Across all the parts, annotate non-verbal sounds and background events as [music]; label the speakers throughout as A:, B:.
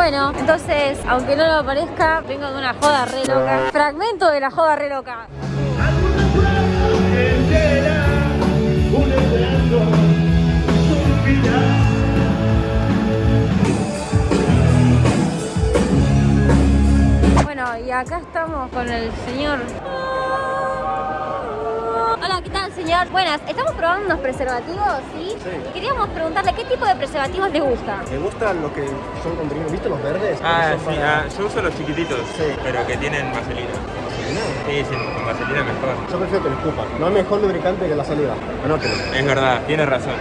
A: Bueno, entonces, aunque no lo parezca, vengo de una joda re loca. Fragmento de la joda re loca. Bueno, y acá estamos con el señor. Hola, ¿qué tal, señor? Buenas, estamos probando unos preservativos, ¿sí?
B: Sí.
A: Y queríamos preguntarle qué tipo de preservativos le gusta.
B: Me gustan los que son comprimidos, ¿viste los verdes?
C: Ah, sí,
B: para-
C: ah, yo uso los chiquititos,
B: Sí.
C: pero que tienen vaselina. Sí, sí, con vaselina mejor.
B: Yo prefiero que lo escupan. No hay mejor lubricante que la saliva. Anótelo.
C: Es verdad, tienes razón.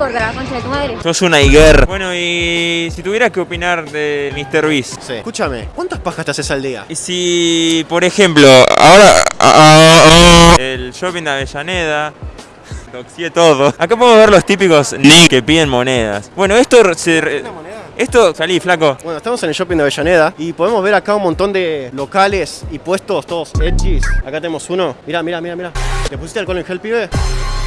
A: ¿Qué te importa la concha de tu madre?
C: Sos una higuer. Bueno, y si tuvieras que opinar de Mr. Beast.
B: Sí. Escúchame, ¿cuántas pajas te haces al día?
C: Y si, por ejemplo, ahora ah, ah, ah, el shopping de Avellaneda, [laughs] doxié todo. Acá podemos ver los típicos ni que piden monedas. Bueno, esto se... re-
B: ¿Una moneda?
C: Esto, salí, flaco.
B: Bueno, estamos en el shopping de Avellaneda y podemos ver acá un montón de locales y puestos todos edgys. Acá tenemos uno. Mira, mira, mira, mira. ¿Le pusiste alcohol en gel, pibe?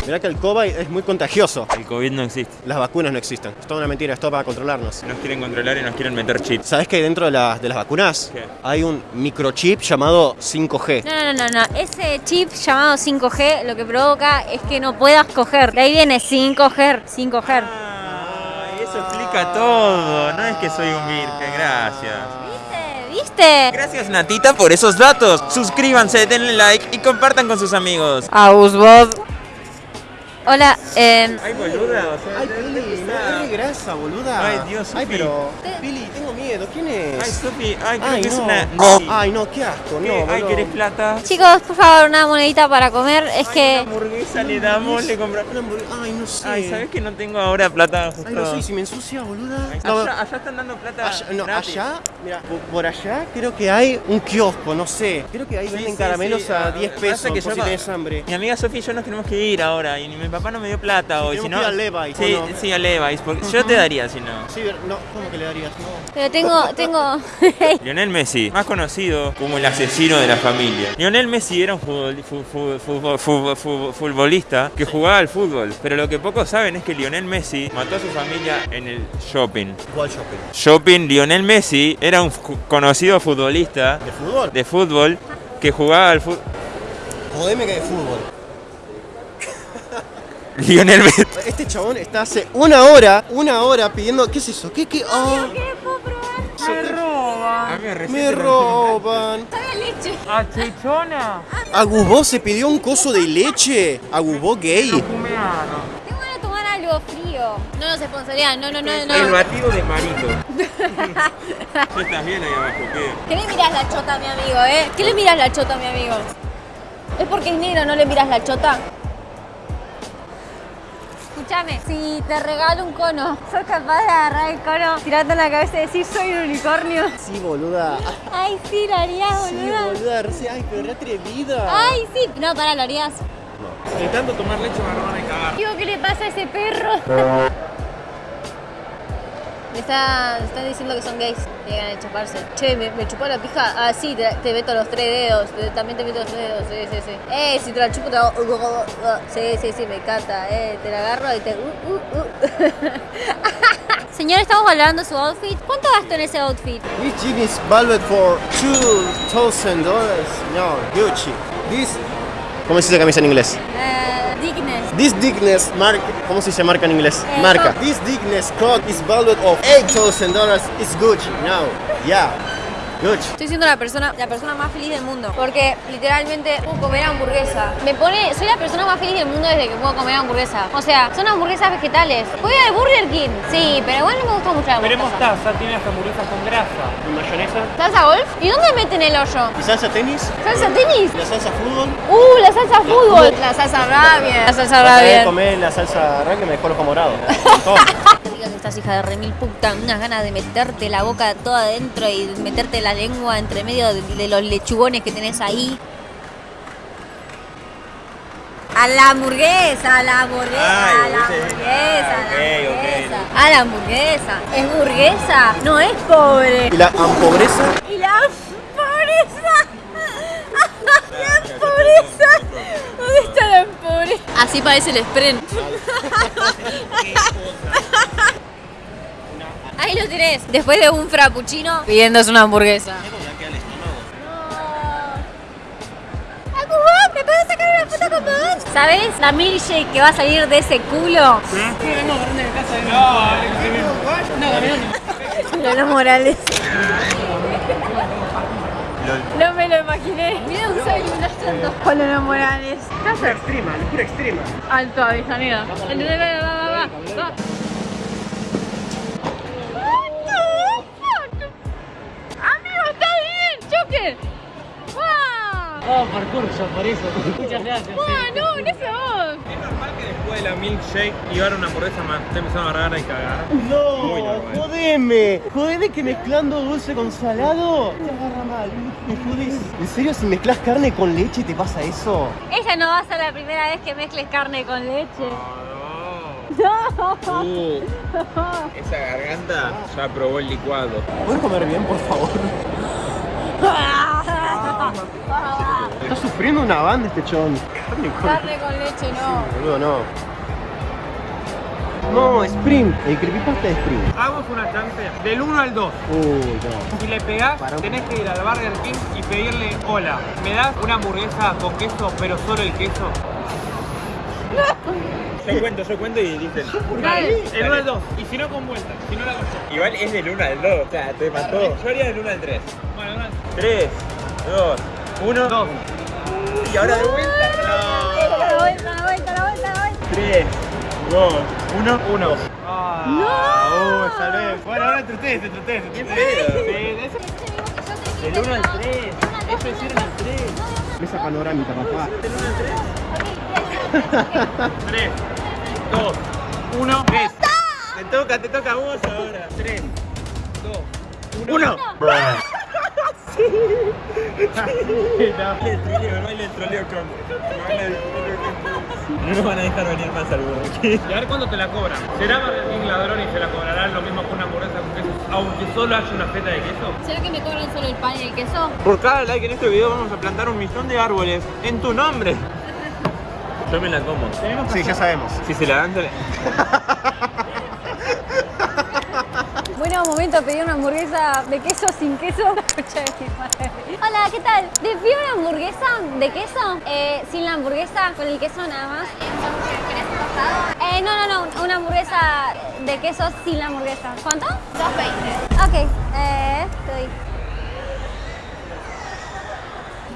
B: Mirá que el COVID es muy contagioso.
C: El COVID no existe.
B: Las vacunas no existen. Es toda una mentira, es todo para controlarnos.
C: Nos quieren controlar y nos quieren meter chips.
B: ¿Sabes que dentro de, la- de las vacunas
C: ¿Qué?
B: hay un microchip llamado 5G?
A: No, no, no, no, no. Ese chip llamado 5G lo que provoca es que no puedas coger. De ahí viene 5G, 5G.
C: Explica todo. No es que soy un virgen, gracias.
A: ¿Viste? ¿Viste?
C: Gracias Natita por esos datos. Suscríbanse, denle like y compartan con sus amigos.
A: Ausbot. Hola, eh,
C: Ay, boluda, o sea,
B: Ay, Pili, no grasa, boluda.
C: Ay, Dios,
B: Ay, pero. Pili, miedo. ¿Quién es?
C: Ay, Sofi, ay, creo
B: Ay,
C: que es
B: no.
C: una.
B: Ay, no, qué asco,
C: ¿Qué?
B: no.
C: Ay,
B: boludo.
C: ¿querés plata?
A: chicos, por favor, una monedita para comer. Es
C: Ay,
A: que...
C: Una hamburguesa le damos, le compramos.
B: Una hamburguesa- Ay, no sé.
C: Ay, ¿sabes que no tengo ahora plata justo?
B: Ay, no sé, ¿y si me ensucia, boluda.
C: Ay,
B: No,
C: allá, allá están dando plata.
B: allá, no,
C: gratis.
B: allá, mira, por, allá creo que hay un kiosco, no sé. Creo que ahí
C: Sí,
B: venden
C: sí,
B: caramelos
C: sí.
B: a
C: Ah,
B: 10
C: pasa
B: pesos
C: que
B: por
C: yo
B: si tenés hambre.
C: Mi amiga Sofía y yo nos tenemos que ir ahora y mi papá no me dio plata hoy.
B: tenemos
C: Si no,
B: al Levi's,
C: Sí,
B: ¿o no?
C: sí, a Levi's. Porque yo te daría si no.
B: Sí, no, ¿cómo que le darías? No.
A: Tengo, tengo... [laughs]
C: Lionel Messi, más conocido como el asesino de la familia. Lionel Messi era un futbol- fu- fu- fu- fu- fu- futbolista que jugaba al fútbol, pero lo que pocos saben es que Lionel Messi mató a su familia en el shopping.
B: ¿Cuál shopping?
C: Shopping, Lionel Messi era un conocido futbolista
B: ¿De fútbol?
C: de fútbol que jugaba al fútbol.
B: Jodeme que de fútbol. [laughs]
C: Lionel Messi.
B: Este chabón está hace una hora, una hora pidiendo. ¿Qué es eso? ¿Qué, qué? Ah,
C: Me roba.
B: me roban.
A: leche.
C: ¿A chichona?
B: ¿Agusbó se pidió un coso de leche? ¿Agusbó gay?
A: Tengo de tomar algo frío. No nos sponsorean, no, no, no,
C: El
A: no.
C: batido de marito. [laughs] ¿Tú estás bien ahí abajo? ¿Qué?
A: ¿Qué le miras la chota a mi amigo, eh? ¿Qué le miras la chota a mi amigo? ¿Es porque es negro no le miras la chota? Escúchame, si te regalo un cono, ¿sos capaz de agarrar el cono, tirarte en la cabeza y decir soy un unicornio?
B: Sí, boluda.
A: Ay, sí, lo harías,
B: Sí,
A: boluda.
B: boluda. re- Ay, pero re atrevida.
A: Ay, sí. No, para, lo harías.
C: De tanto tomar leche me van a cagar.
A: Digo, ¿qué le pasa a ese perro? [laughs] Me está, están diciendo que son gays. Llegan a chuparse. Che, ¿me, me chupó la pija? Ah, sí, te, te meto los tres dedos. Te- también te meto los tres dedos. Sí, sí, sí. Eh, si te la chupo te hago... Sí, sí, sí, me encanta. Eh, te la agarro y te... uh, uh, uh. [laughs] Señor, estamos valorando su outfit. ¿Cuánto gastó en ese outfit?
B: This jean is valued for $2,000. No, Gucci. This... ¿Cómo se dice camisa en inglés?
A: Eh, Digness.
B: This Digness mark, ¿cómo se dice marca en inglés?
A: Eh,
B: marca. This Digness coat is valued of $8,000. It's Gucci now. Yeah.
A: Estoy siendo la persona, la persona más feliz del mundo. Porque literalmente puedo comer hamburguesa. Me pone, soy la persona más feliz del mundo desde que puedo comer hamburguesa. O sea, son hamburguesas vegetales. Voy al Burger King. Sí, pero igual no me gusta mucho la
D: Pero
A: hamburguesa.
D: mostaza, tiene las hamburguesas con grasa.
B: ¿Y mayonesa?
A: ¿Salsa golf? ¿Y dónde meten el hoyo?
B: ¿Y salsa tenis?
A: ¿Salsa tenis?
B: ¿Y la salsa fútbol?
A: Uh, la salsa fútbol. La salsa rabia. La salsa rabia.
B: comer la salsa rank que me dejó el ojo
A: estás hija de remil puta, unas ganas de meterte la boca toda adentro y meterte la lengua entre medio de, de los lechugones que tenés ahí. A la hamburguesa, a la hamburguesa,
C: Ay,
A: a la hamburguesa, a
C: ah,
A: la hamburguesa. A la hamburguesa. Es burguesa, no es pobre.
B: ¿Y la hampobreza?
A: Y la pobreza. La pobreza. ¿Dónde está la pobreza? Así parece el sprint. [laughs] Ahí lo tenés. Después de un frappuccino, pidiéndose una hamburguesa. ¿Me puedo sacar una foto con vos? ¿Sabes? La milkshake que va a salir de ese culo. Lola Morales. No me lo imaginé. Mira un saludo con Lola Morales.
B: Casa extrema, locura extrema.
A: Alto Avellaneda. Va, va, va, va,
D: Parkour, yo por eso. Muchas gracias.
A: ¡Wow! No, no sé vos.
E: Es normal que después de la milkshake llevar una hamburguesa más. Te empezaron a agarrar y cagar.
B: No, jodeme. Jodeme que mezclando dulce con salado te agarra mal. Me jodés. ¿En serio si mezclas carne con leche te pasa eso?
A: Ella no va a ser la primera vez que mezcles carne con leche.
E: No.
A: No.
E: Uh, esa garganta ya probó el licuado.
B: ¿Puedes comer bien, por favor? Está sufriendo una banda este chon. Carne con-
A: Carne con leche no.
B: Boludo, no. No, Spring. El creepypasta de Spring.
E: Hagamos una chance del 1 al 2.
B: Uy, no.
E: Si le pegás, tenés que ir al Burger King y pedirle hola. ¿Me das una hamburguesa con queso, pero solo el queso? Yo cuento, yo cuento y dicen.
A: Dale.
E: El 1 al 2. Y si no con vuelta, si no la con
C: Igual es del 1 al 2, o sea, te mató.
E: Yo haría del 1 al 3. Bueno, del 1 al
C: 3, 2, 1.
E: 2.
C: Y ahora de vuelta.
A: La vuelta, la vuelta, la vuelta, la vuelta.
C: 3, 2, 1.
E: 1.
B: Ah, uh, salvé. Bueno, ahora entre ustedes, entre ustedes. entre ustedes.
C: Del 1 al 3. Eso es ir al 3.
B: Mesa panorámica, papá.
E: 3, 2, 1, 3.
C: Te toca, te toca a vos ahora. 3, 2,
E: 1.
C: El troleo, no el troleo con. No nos van a dejar venir más al Burger.
E: Y a ver cuándo te la cobran. ¿Será Burger ladrón y se la cobrarán lo mismo que una hamburguesa con queso, aunque solo haya una feta de queso?
A: ¿Será que me cobran solo el pan y el queso?
C: Por cada like en este video vamos a plantar un millón de árboles en tu nombre. Yo me la como.
B: Sí, ya sabemos.
C: Si se la dan, [laughs]
A: momento de pedir una hamburguesa de queso sin queso. [laughs] Hola, ¿qué tal? ¿Te pido una hamburguesa de queso? Eh, sin la hamburguesa, con el queso nada más. Eh, no, no, no, una hamburguesa de queso sin la hamburguesa. ¿Cuánto? 2.20. Ok, eh, te doy.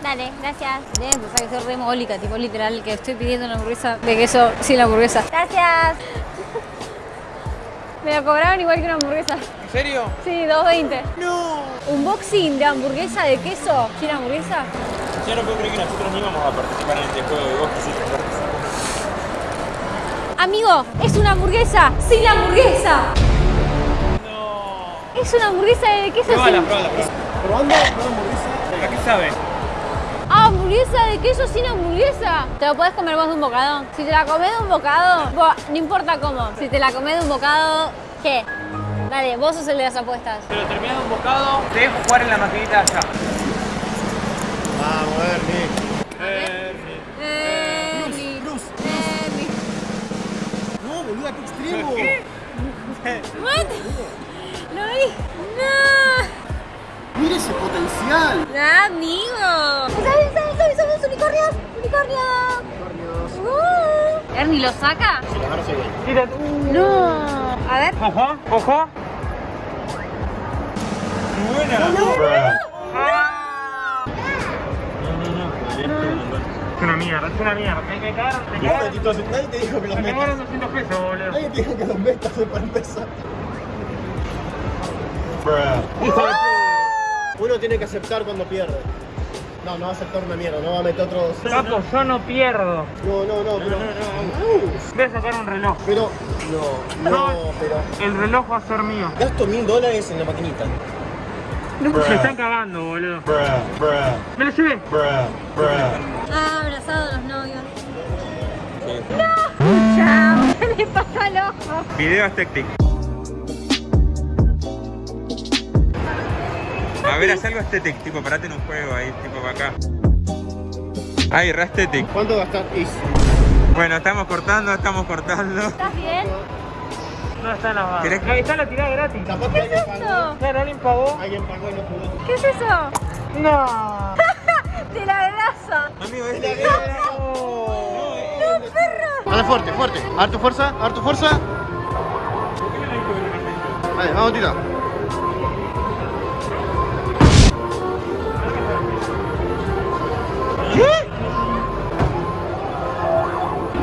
A: Dale, gracias. Debe empezar a ser re mogólica, tipo literal, que estoy pidiendo una hamburguesa de queso sin la hamburguesa. Gracias. [laughs] Me la cobraron igual que una hamburguesa.
E: ¿En serio?
A: Sí, 2.20. No. Unboxing de hamburguesa de queso sin hamburguesa.
C: Ya no puedo creer que nosotros no íbamos a participar en este juego y vos quisiste participar.
A: Amigo, es una hamburguesa sin la hamburguesa. No. Es una hamburguesa de queso sin...
E: pruébala, pruébala.
B: Probando una hamburguesa.
E: ¿A qué sabe?
A: Ah, hamburguesa de queso sin hamburguesa. Te lo puedes comer vos de un bocado. Si te la comes de un bocado, buah, no importa cómo. Si te la comes de un bocado, ¿qué? Dale, vos sos el de las apuestas.
E: Pero terminás un bocado, te dejo jugar en la maquinita allá.
B: Vamos, Ernie.
A: Emi,
B: Cruz,
A: Emi.
B: No, boluda, qué extremo. [laughs]
A: What? ¿Lo vi? No.
B: Mira ese potencial.
A: ¡Ah, amigo! ¿Sabes, sabes, sabes? ¡Somos unicornios! ¡Unicornios! Uh. ¿Ernie lo saca?
B: Güey.
E: Tira.
A: No. A ver.
E: Ojo, ojo.
C: Buena.
E: Es una mierda, es una mierda. Me, me cagaron, me
B: Nadie
E: cagaron.
B: te- Nadie te dijo que los
E: Me
B: metas.
E: cagaron 200 pesos, boludo.
B: Nadie te dijo que los metas eh, para empezar. Uno tiene que aceptar cuando pierde. No, no va a aceptar una mierda, no va a meter otros.
E: Capo, yo no pierdo.
B: No, no, no, pero.
E: Voy a sacar un reloj.
B: Pero. No, no, pero.
E: El reloj va a ser mío.
B: Gasto mil dólares en la maquinita.
E: Se están cagando, boludo. Me lo llevé.
A: Ah, abrazados los novios. [laughs] Chao. [laughs] ¿Qué le pasa al ojo?
C: Video estéctic. A ver, haz algo estétic, tipo, parate en un juego ahí, tipo para acá. Ay, re estétic.
B: ¿Cuánto gastar? Is.
C: Bueno, estamos cortando, estamos cortando.
A: ¿Estás bien?
E: No está la barra.
C: ¿Querés que-
E: Ahí está la tirada gratis.
B: Que
A: ¿Qué es
B: alguien pagó.
A: esto?
E: Claro, alguien pagó.
B: Alguien pagó y no jugó.
A: ¿Qué es eso?
E: No. [laughs]
A: De la grasa.
C: Amigo, este.
A: ¡No, perro!
B: Dale fuerte, fuerte. A ver tu fuerza, a ver tu fuerza. Vale, vamos, tira.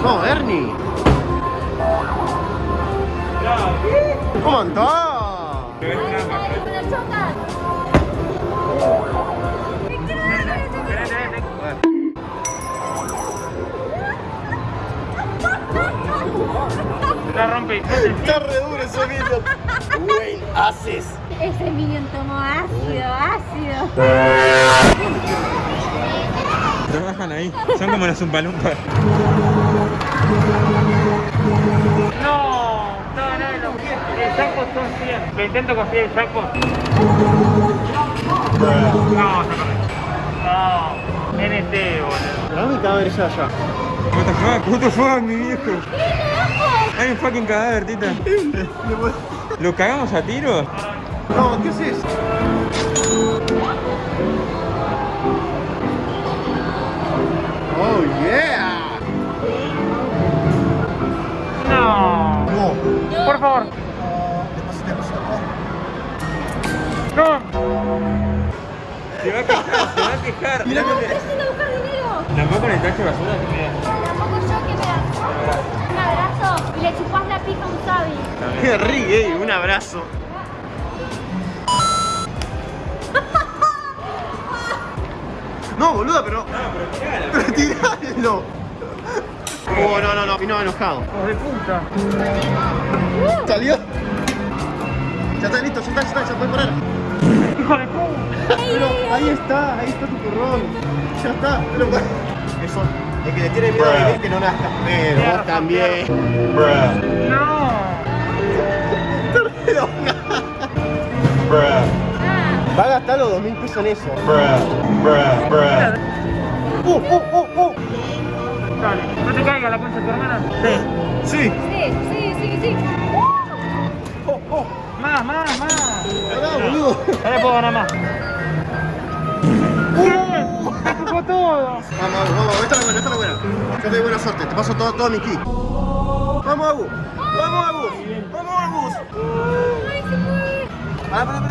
B: No, Ernie. ¿Cómo andás?
C: Te ves trampa.
A: ¡Me lo chocas! ¿Me quieres
E: La rompí.
B: Está re duro ese video. Güey, haces.
A: Ese minion tomó ácido, ácido.
C: Trabajan ahí. Son como los umpalumpas.
E: No. No, no, no. El jackpot son 100. Le intento conseguir el jackpot. No, corre. No. NT, boludo.
B: Dame mi cadáver ya, ya.
C: What the fuck, what the fuck, mi viejo. Hay un fucking cadáver, tita. ¿Lo cagamos a tiros?
B: No, ¿qué haces? Oh, yeah.
E: No.
B: No.
E: Por favor.
B: Despacito, despacito.
E: No.
C: Se va a quejar, se va a quejar.
B: Mira que
A: Necesito buscar dinero.
C: Tampoco le traje basura.
A: Tampoco yo que me das. Un abrazo y le chupás la pica a un sabi.
B: Qué [laughs] ríe, un abrazo. [laughs] No, boluda, pero. Pero tiralo. Oh, no, no, no, vino enojado.
E: Hijos de puta.
B: ¿Salió? Ya está listo, ya está, ya está, ya puede parar.
E: Hijo de puta.
B: Pero ahí está, ahí está tu turrón. Ya está, pero Eso, el que le tiene miedo a vivir que no nazca. Pero vos también.
E: No.
B: Pero, Va a gastar los dos mil pesos en eso. Uh, uh, uh, uh.
E: Dale. No te caiga la concha de tu hermana. Sí.
B: Sí.
A: Sí, sí, sí, sí.
B: Oh, oh.
E: Más, más, más.
B: Pará, boludo.
E: Le puedo ganar más. Me empujó todo.
B: Vamos, vamos, vamos, esta es la buena, esta es la buena. Yo te doy buena suerte, te paso todo, todo mi ki. Vamos, Agus. Vamos, Agus. Vamos, Agus.
A: Ay, se fue.
B: Pará, pará, pará.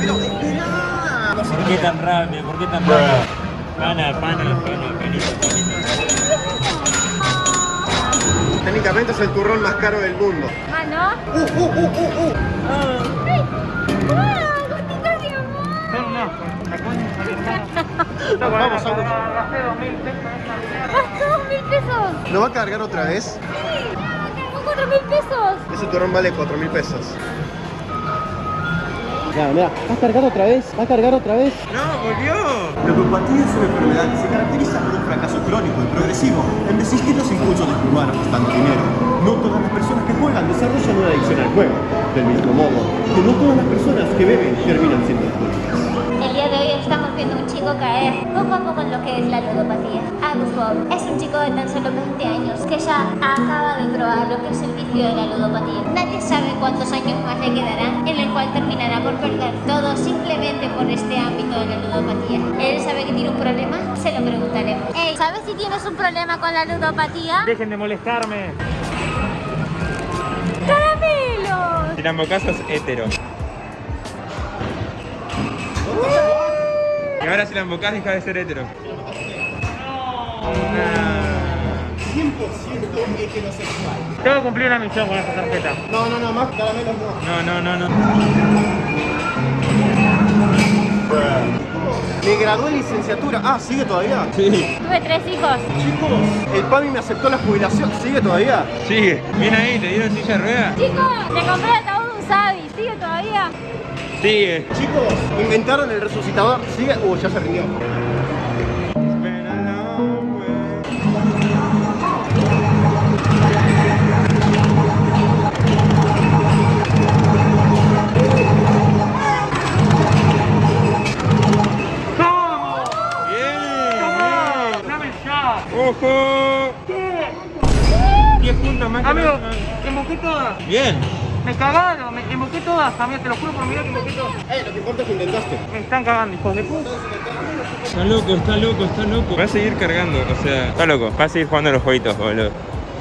B: Pero, espera.
C: ¿Por qué tan rápido? ¿Por qué tan rápido? Pana, pana, pana, panito, panito.
B: Técnicamente es el turrón más caro del mundo.
A: Ah, ¿no?
B: Uh, uh, uh, uh, uh.
A: ¡Ay! ¡Ah, gotitas de amor!
E: Hermana. No,
B: Vamos, vamos.
E: Gasté dos mil pesos en esa mierda.
A: ¡Gastó dos mil pesos!
B: ¿Lo va a cargar otra vez?
A: ¡Sí! ¡Ah, cargó cuatro mil pesos!
B: Ese turrón vale 4 mil pesos. Mira, mira, va a cargar otra vez, va a cargar otra vez.
C: ¡No, volvió!
F: La ludopatía es una enfermedad que se caracteriza por un fracaso crónico y progresivo en resistir los impulsos de jugar apostando dinero. No todas las personas que juegan desarrollan una adicción al juego, del mismo modo que no todas las personas que beben terminan siendo alcohólicas.
G: El día de hoy estamos viendo a un chico caer poco a poco en lo que es la ludopatía. Bob es un chico de tan solo 20 años que ya acaba de probar lo que es el vicio de la ludopatía. Nadie sabe cuántos años más le quedarán en el cual terminará por perder todo simplemente por este ámbito de la ludopatía. ¿Él sabe que tiene un problema? Se lo preguntaremos. Ey, ¿sabes si tienes un problema con la ludopatía?
E: Dejen de molestarme.
A: ¡Caramelos!
C: Si la embocás sos hetero. Y ahora si la embocás deja de ser hetero.
B: 100% heterosexual.
E: Tengo que cumplir una misión con esta tarjeta.
B: No, no, no, más caramelos no.
C: No, no, no, no.
B: Me gradué en licenciatura. Ah, ¿sigue todavía?
C: Sí,
A: Tuve tres hijos.
B: Chicos, el PAMI me aceptó la jubilación. ¿Sigue todavía?
C: sigue. Bien ahí, te dieron silla de ruedas.
A: Chicos, le compré el ataúd de un sabi. ¿Sigue todavía?
C: Sigue.
B: Chicos, inventaron el resucitador. ¿Sigue? Uh, ya se rindió.
E: 10 puntos Amigo, te invoqué todas.
C: Bien.
E: Me cagaron, me invoqué todas, amigo, te lo juro por mi vida que invoqué todas.
B: Eh, lo que importa es que intentaste.
E: Me están cagando, hijos de puta.
C: Está loco, está loco, está loco. Va a seguir cargando, o sea, está loco. Va a seguir jugando los jueguitos, boludo.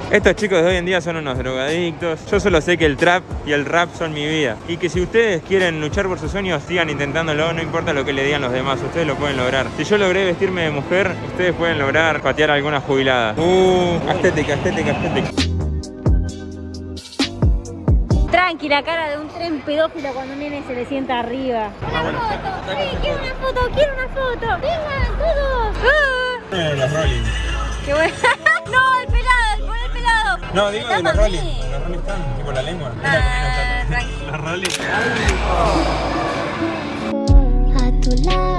C: Estos chicos de hoy en día son unos drogadictos. Yo solo sé que el trap y el rap son mi vida. Y que si ustedes quieren luchar por sus sueños, sigan intentándolo. No importa lo que le digan los demás, ustedes lo pueden lograr. Si yo logré vestirme de mujer, ustedes pueden lograr patear alguna jubilada. Uh, estética, estética, estética.
A: Tranqui, la cara de un tren pedófilo cuando un nene se le sienta arriba.
G: Una foto, sí, quiero una foto, quiero una foto. Vengan todos.
A: Ah,
C: los Rolling.
A: ¡Qué bueno! [laughs] ¡No,
C: No, digo de los Rolling. Los Rolling Stones, tipo la lengua.
A: Ah,
C: Rolling.
G: A tu lado